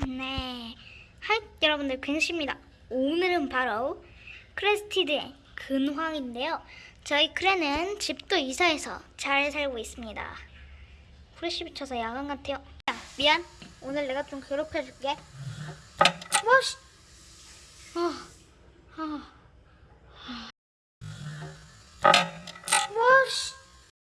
네. Hi, 여러분들 근시입니다. 오늘은 바로 crested의 근황인데요. 저희 크레는 집도 이사해서 잘 살고 있습니다. 후레쉬 비쳐서 야간 같아요. 야, 미안. 오늘 내가 좀 괴롭혀줄게.